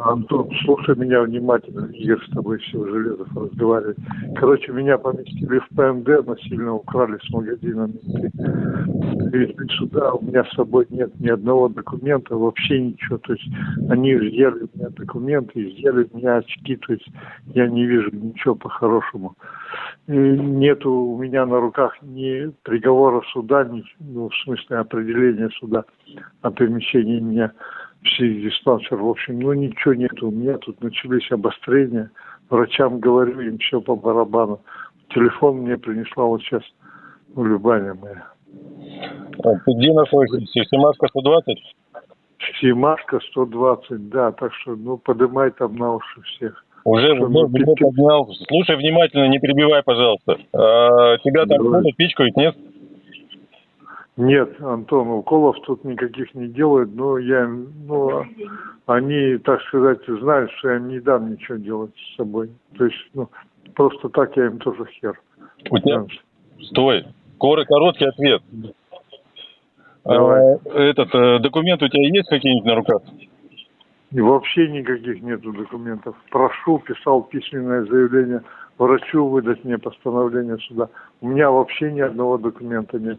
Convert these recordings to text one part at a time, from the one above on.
Антон, слушай меня внимательно, Игорь с тобой все железов разговаривает. Короче, меня поместили в ПМД, насильно украли с магазина. Привезли сюда, у меня с собой нет ни одного документа, вообще ничего. То есть они взяли у меня документы, взяли у меня очки, то есть я не вижу ничего по-хорошему. Нету у меня на руках ни приговора суда, ни, ну, в смысле определения суда о перемещении меня психдиспансер. В общем, ну ничего нету. У меня тут начались обострения. Врачам говорю, им все по барабану. Телефон мне принесла вот сейчас ну, Любаня моя. А ты где находишься? Семашка 120? Семашка 120, да. Так что, ну, подымай там на уши всех. Уже, ну, поднял. Слушай внимательно, не перебивай, пожалуйста. А, тебя там колют, пичкают, нет? Нет, Антон, уколов тут никаких не делают, но я, ну, они, так сказать, знают, что я им не дам ничего делать с собой. То есть, ну, просто так я им тоже хер. У тебя... Стой. Коры, короткий ответ. Давай. этот, э, документ у тебя есть какие-нибудь на руках? И вообще никаких нету документов. Прошу, писал письменное заявление врачу выдать мне постановление суда. У меня вообще ни одного документа нет.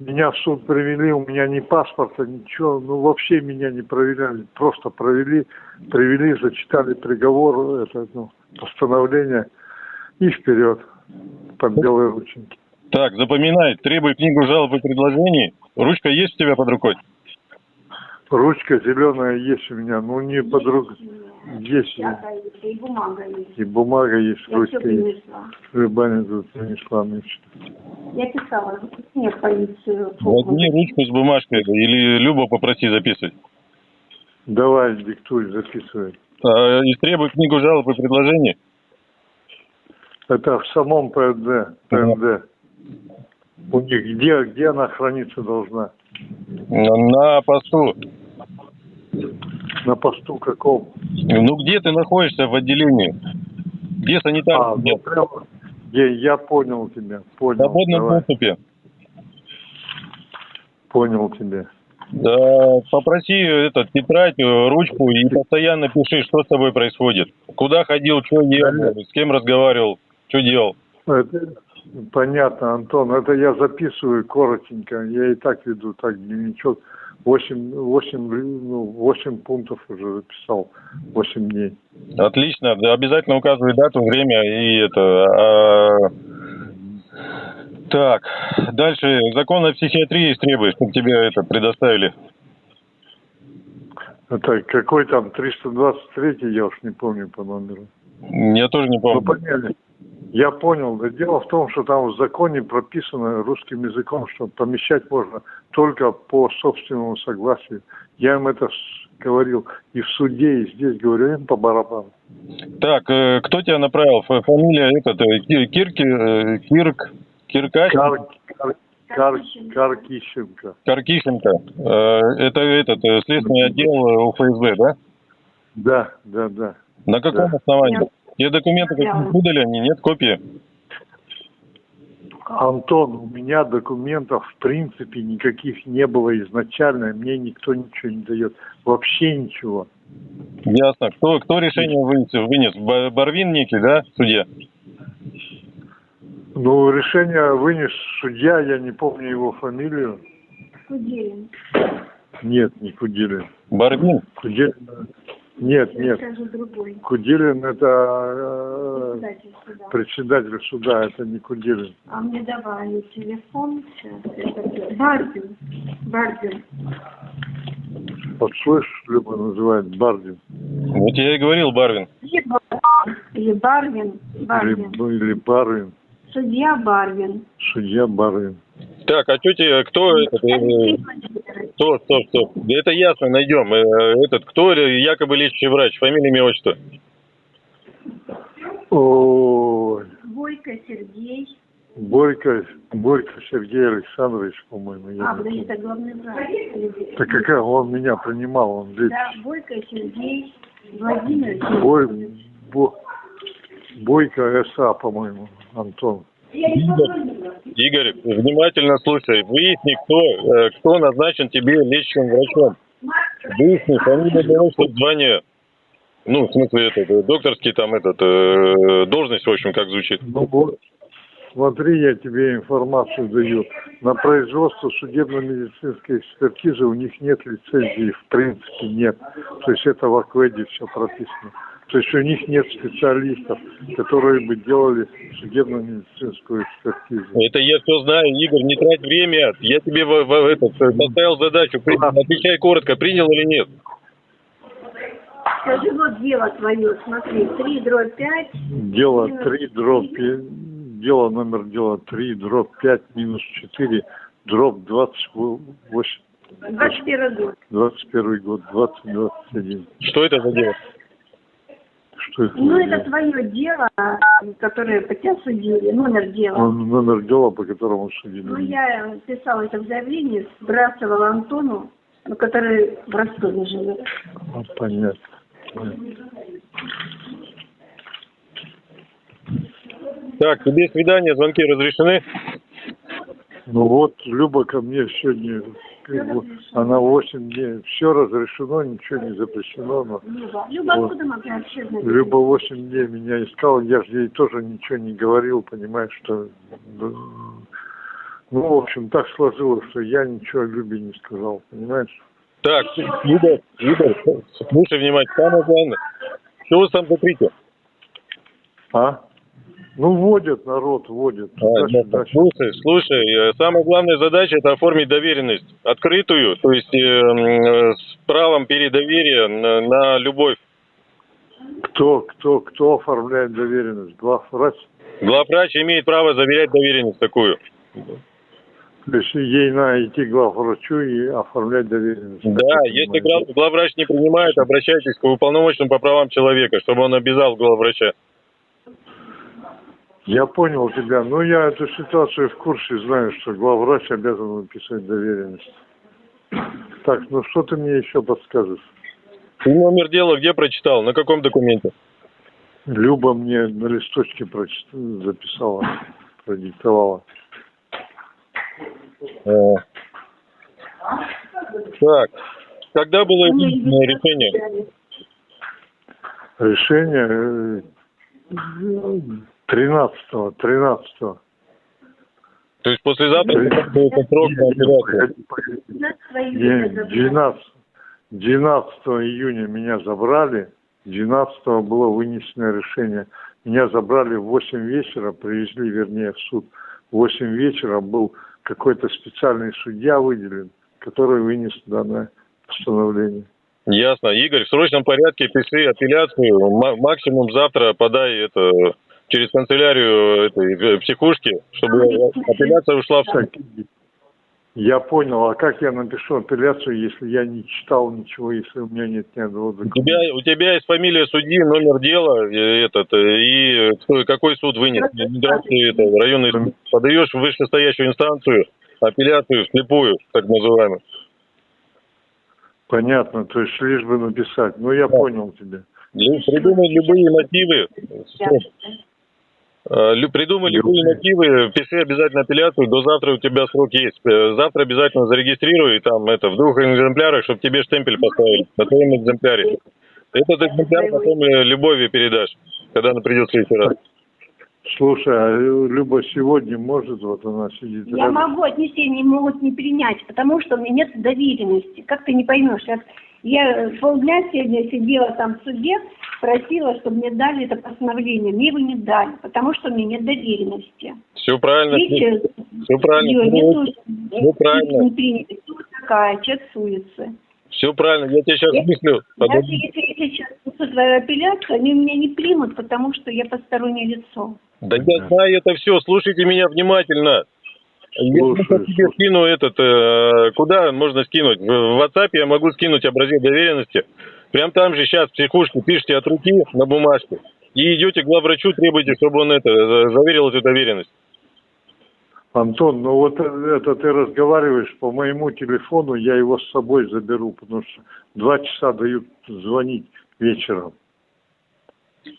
Меня в суд привели, у меня ни паспорта, ничего, ну вообще меня не проверяли, просто провели, привели, зачитали приговор, это, ну, постановление и вперед под белые рученьки. Так, запоминай, требуй книгу жалоб и предложений. Ручка есть у тебя под рукой? Ручка зеленая есть у меня, ну не под рукой, есть и бумага есть. и бумага есть, Я все ручка есть. Рыбаня тут принесла мне. Я писала, в полицию. Возьми ручку с бумажкой или Любу попроси записывать. Давай, диктуй, записывай. А, и требуй книгу жалоб и предложений. Это в самом ПМД. ПМД. У них где, где она храниться должна? На, на посту. На посту каком? Ну где ты находишься в отделении? Где санитар? А, ну прямо. Я, я понял тебя, В понял. свободном Давай, доступе. понял тебя. Да, попроси этот тетрадь, э, ручку и постоянно пиши, что с тобой происходит. Куда ходил, что ел, с кем разговаривал, что делал. Это понятно, Антон. Это я записываю коротенько. Я и так веду так дневничок. Восемь, восемь, ну, восемь пунктов уже записал. Восемь дней. Отлично, обязательно указывай дату, время и это. а, Так, дальше закон о психиатрии требует, чтобы тебе это предоставили. Это какой там 323, я уж не помню по номеру. Я тоже не Ну, помню. поняли. Я понял. Дело в том, что там в законе прописано русским языком, что помещать можно только по собственному согласию. Я им это говорил и в суде, и здесь говорю, им по барабану. Так, э, кто тебя направил? Фамилия этот, э, Ки- Кирки, э, Кирк, Киркач? Кар, кар, кар, Каркищенко. Каркишенко. Э, Это этот, следственный отдел УФСБ, да? Да, да, да. На каком Да. основании? Нет. Те документы какие Да. выдали они, нет копии? Антон, у меня документов в принципе никаких не было изначально, мне никто ничего не дает. Вообще ничего. Ясно. Кто, кто решение вынес? вынес? Ба- Барвин некий, да, в суде? Ну, решение вынес судья, я не помню его фамилию. Куделин. Нет, не Куделин. Барвин? Куделин. Нет, нет. Куделин это э, Председатель суда. председатель суда, это не Куделин. А мне давали телефон сейчас. Это Бардин. Бардин. Вот слышишь, Люба называет Бардин. Вот я и говорил, Барвин. Или Бар- Или Барвин. Барвин. Или, или Барвин. Судья Барвин. Судья Барвин. Так, а что тебе, кто этот, э. Стоп, стоп, стоп. Да это ясно, найдем. Э, Этот, кто якобы лечащий врач? Фамилия, имя, отчество? Ой, Бойко Сергей. Борька, Борька Сергей Александрович, по-моему. А, помню. это главный врач. Да какая, он меня принимал, он лечит. Да, Бойко Сергей Владимирович. Бой, Бо- Бойко СА, по-моему, Антон. Игорь, внимательно слушай. Выясни, кто, э, кто назначен тебе лечащим врачом. Выясни имя, отчество, звание. Ну, в смысле, этот, докторский там, этот, э, должность, в общем, как звучит. Ну вот, смотри, я тебе информацию даю. На производство судебно-медицинской экспертизы у них нет лицензии, в принципе нет. То есть это в Акведе все прописано. То есть у них нет специалистов, которые бы делали судебно-медицинскую экспертизу. Это я все знаю, Игорь, не трать время. Я тебе в, в, этот, э, поставил задачу, При- отвечай коротко, принял или нет? Скажи, вот дело твое, смотри, 3 дробь 5. Дело 3, дробь, пи- дело номер дела 3, дробь 5, минус 4, дробь 28, 21 год. 21 год, 2021. Что это за дело? Что это? Ну, это твое дело, которое по тебя судили, номер дела. Ну, Номер дела, по которому судили. Ну, я писала это в заявлении, сбрасывала Антону, ну, который в Ростове живет. А, Понятно. понятно. Так, тебе свидание, звонки разрешены? Ну вот, Люба ко мне сегодня, как бы, она 8 дней, все разрешено, ничего не запрещено, но Люба, Люба, Вот. откуда могла вообще знать? Люба 8 дней меня искала, я же ей тоже ничего не говорил, понимаешь, что... да, Ну, в общем, так сложилось, что я ничего Любе не сказал, понимаешь? Так, Игорь, Игорь, слушай внимательно, самое главное. Что вы там закрыте? А? Ну, водят народ, водят. А, да, слушай, слушай, э, самая главная задача это оформить доверенность открытую, то есть э, м, э, с правом передоверия на, на любовь. Кто, кто, кто оформляет доверенность? Главврач? Главврач имеет право заверять доверенность такую. То есть ей надо идти к главврачу и оформлять доверенность. Да, если глав- главврач не принимает, обращайтесь к уполномоченному по правам человека, чтобы он обязал главврача. Я понял тебя. Ну, я эту ситуацию в курсе знаю, что главврач обязан написать доверенность. Так, ну что ты мне еще подскажешь? Ты номер дела где прочитал? На каком документе? Люба мне на листочке прочит... записала, продиктовала. Э. Так, когда было решение? Решение э, 13-го, 13-го. То есть послезавтра Не, люди забрали. 12, 12 июня меня забрали, 12 было вынесено решение. Меня забрали в 8 вечера, привезли, вернее, в суд. В 8 вечера был какой-то специальный судья выделен, который вынес данное постановление. Ясно. Игорь, в срочном порядке пиши апелляцию. Ма- Максимум завтра подай это через канцелярию этой э, психушки, чтобы апелляция ушла в суд. Я понял, а как я напишу апелляцию, если я не читал ничего, если у меня нет ни одного У тебя, у тебя есть фамилия судьи, номер дела э, этот, э, и кто, какой суд вынес. Миграции, это, районный суд. Подаешь в вышестоящую инстанцию апелляцию вслепую, так называемую. Понятно, то есть лишь бы написать. Ну, я понял тебя. Придумай любые мотивы. Э, Придумай любые мотивы, пиши обязательно апелляцию, до завтра у тебя срок есть. Э, Завтра обязательно зарегистрируй там это в двух экземплярах, чтобы тебе штемпель поставили на твоем экземпляре. Этот экземпляр потом э, Любови передашь, когда она придет в следующий раз. Слушай, а Люба сегодня может, вот она сидит Я рядом. могу отнести, они могут не принять, потому что у меня нет доверенности. Как ты не поймешь? Я, я полдня сегодня сидела там в суде, просила, чтобы мне дали это постановление. Мне его не дали, потому что у меня нет доверенности. Все правильно. Видите, Все правильно. её нету, Всё правильно. Кто такая, человек суется. Все правильно. Я тебе сейчас Я- мыслю. Даже если я сейчас твою апелляцию, они меня не примут, потому что я постороннее лицо. Да я знаю это все. Слушайте меня внимательно. Просто тебе скину этот, э, куда можно скинуть? В, WhatsApp я могу скинуть образец доверенности. Прям там же сейчас в психушке пишите от руки на бумажке. И идете к главврачу, требуете, чтобы он это за- заверил эту доверенность. Антон, ну вот это ты разговариваешь по моему телефону, я его с собой заберу, потому что два часа дают звонить вечером.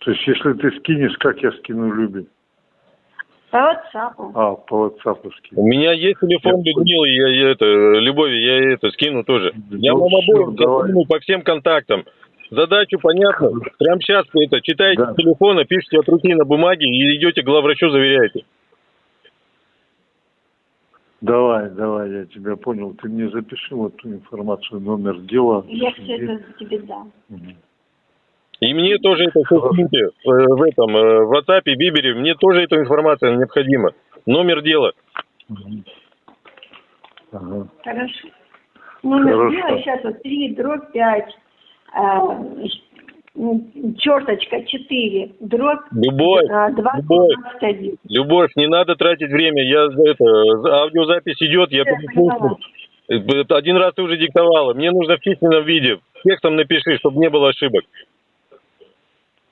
То есть, если ты скинешь, как я скину Любе? По WhatsApp. А, по WhatsApp У скину. меня есть телефон Я Людмилы, я, я это, Любови, я ей это скину тоже. Я вам обоим скину по всем контактам. Задачу понятно. Прямо сейчас это читаете Да. с телефона, пишете от руки на бумаге и идете к главврачу, заверяете. Давай, давай, я тебя понял. Ты мне запиши вот ту информацию, номер дела. Я все это тебе дам. Мгм. И мне тоже это э, в этом, э, в WhatsApp, Бибере, мне тоже эта информация необходима. Номер дела. Хорошо. Номер Хорошо. дела сейчас вот 3, дробь 5, черточка 4, дробь Любовь, 2, любовь. 21. Любовь, не надо тратить время. Я это, за- аудиозапись идет, я переслушаю. Это Один раз ты уже диктовала. Мне нужно в письменном виде. Текстом напиши, чтобы не было ошибок.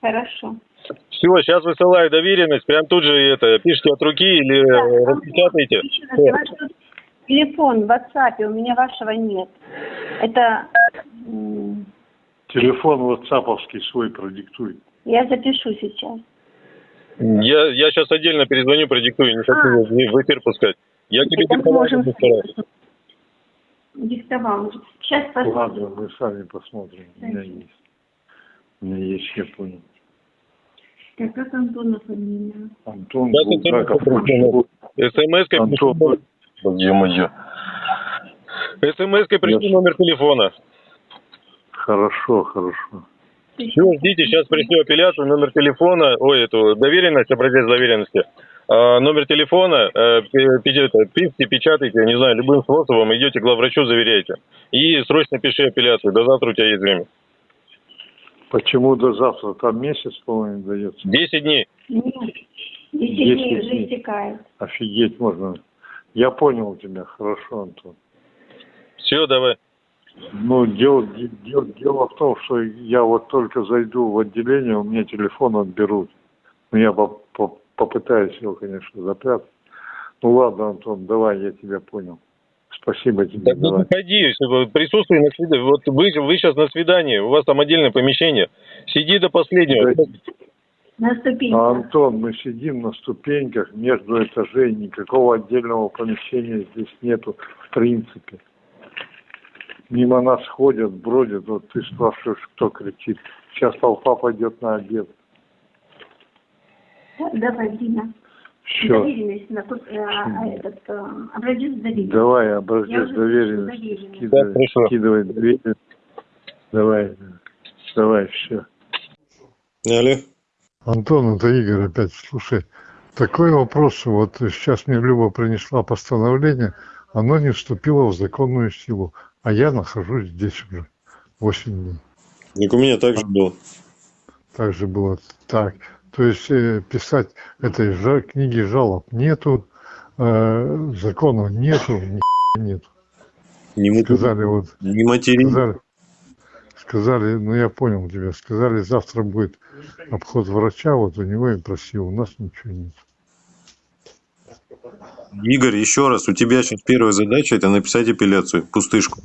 Хорошо. Все, сейчас высылаю доверенность. Прям тут же это пишите от руки или э, распечатайте. Телефон в WhatsApp, у меня вашего нет. Это Телефон ватсаповский свой продиктуй. я запишу сейчас. Я, я сейчас отдельно перезвоню, продиктую. Не хочу А. в эфир пускать. Я тебе можем раз. диктовал. Сейчас Ладно, посмотрим. мы сами посмотрим. У меня есть. У меня есть, я понял. Так, как Антона фамилия? Антон Да, Булгаков. СМС-кой Антон, пришли, ё-моё. СМС-кой пришли Я- номер телефона. хорошо, хорошо. Все, ждите, сейчас пришлю апелляцию, номер телефона, ой, эту доверенность, образец доверенности. А, номер телефона, э, пишите, печатайте, я не знаю, любым способом, идете к главврачу, заверяйте. И срочно пиши апелляцию, до завтра у тебя есть время. Почему до завтра? Там месяц, по-моему, дается. 10 дней. Нет, 10 Десять дней уже дней. истекает. Офигеть можно. Я понял тебя, хорошо, Антон. Все, давай. Ну, дело, дело, дело в том, что я вот только зайду в отделение, у меня телефон отберут. Ну, я по- по- попытаюсь его, конечно, запрятать. Ну, ладно, Антон, давай, я тебя понял. Спасибо тебе, Так не давай. вы- присутствуй на свидании. Вот вы, вы сейчас на свидании, у вас там отдельное помещение. Сиди до последнего. Да. На ступеньках. А, Антон, мы сидим на ступеньках между этажей, никакого отдельного помещения здесь нету в принципе. Мимо нас ходят, бродят, вот ты спрашиваешь, кто кричит. Сейчас толпа пойдет на обед. Давай, Дина. Все, Доверенность на тот, э, а, этот, э, образец доверенности. давай образец доверенности. Да, хорошо. скидывай доверенность. Давай, давай, все. Алло. Антон, это Игорь опять. Слушай, такой вопрос. Вот сейчас мне Люба принесла постановление, оно не вступило в законную силу, а я нахожусь здесь уже 8 дней. Так у меня так же было. Так же было так. То есть э, писать этой книги жалоб нету, э, закона нету, ни нету. Не, Сказали вот, не матери. сказали, сказали, ну я понял тебя, сказали, завтра будет обход врача, вот у него и просил, у нас ничего нет. Игорь, еще раз, у тебя сейчас первая задача это написать апелляцию, пустышку.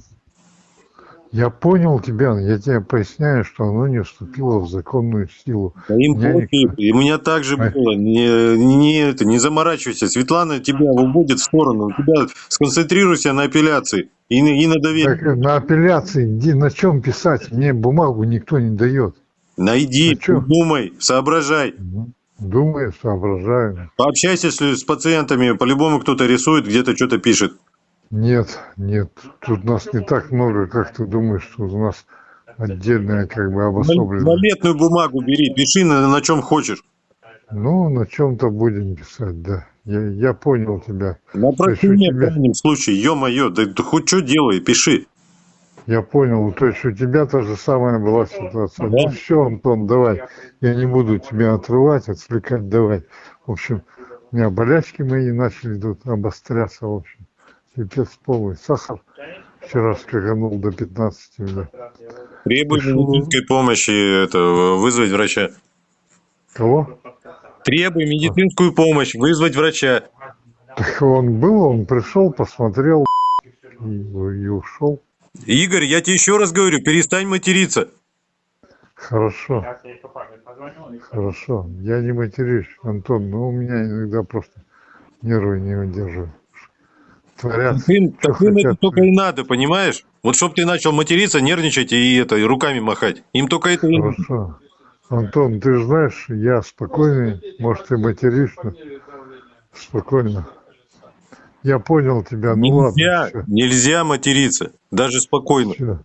Я понял тебя, я тебе поясняю, что оно не вступило в законную силу. Да им Я не- пофиг. И у меня так же Ай. было. Не, не, это, не заморачивайся. Светлана тебя выводит в сторону. У тебя сконцентрируйся на апелляции и, на- и на доверии. Так, на апелляции где, на чем писать? Мне бумагу никто не дает. Найди, А чё? думай, соображай. Думаю, соображаю. Пообщайся с, с пациентами. По-любому кто-то рисует, где-то что-то пишет. Нет, нет, тут нас не так много, как ты думаешь, тут у нас отдельная как бы обособленная. Валетную бумагу бери, пиши на, на чем хочешь. Ну, на чем-то будем писать, да. Я, я понял тебя. На у прощение в тебя- крайнем случае. Ё-моё, да ты хоть что делай, пиши. Я понял. То есть у тебя та же самая была ситуация. Да. Ну все, Антон, давай. Я не буду тебя отрывать, отвлекать, давай. В общем, у меня болячки мои начали тут обостряться, в общем. Пипец полный. Сахар вчера скаканул до 15, да. Требуй Пишу. медицинской помощи, это, вызвать врача. Кого? Требуй медицинскую помощь, вызвать врача. Так он был, он пришел, посмотрел и, и ушел. Игорь, я тебе еще раз говорю, перестань материться. Хорошо. Хорошо. Я не матерюсь, Антон, но у меня иногда просто нервы не выдерживают. Творят. Таким, таким это только и надо, понимаешь? Вот чтоб ты начал материться, нервничать и это, и руками махать. Им только это. Хорошо. Антон, ты же знаешь, я спокойный, может, ты материшься. Спокойно. Я понял тебя, ну Нельзя, ладно, нельзя материться, даже спокойно. все.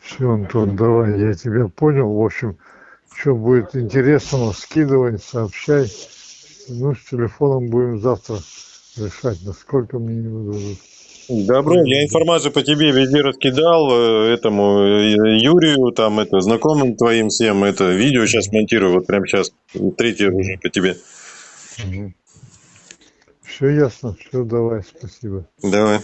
Все, Антон, давай, я тебя понял. В общем, что будет интересного, скидывай, сообщай. Ну, с телефоном будем завтра решать, насколько мне не выдадут. Добро, я информацию по тебе везде раскидал, э, этому э, Юрию, там это, знакомым твоим всем, это видео сейчас монтирую, вот прямо сейчас, третье уже по тебе. Все ясно, все, давай, спасибо. Давай.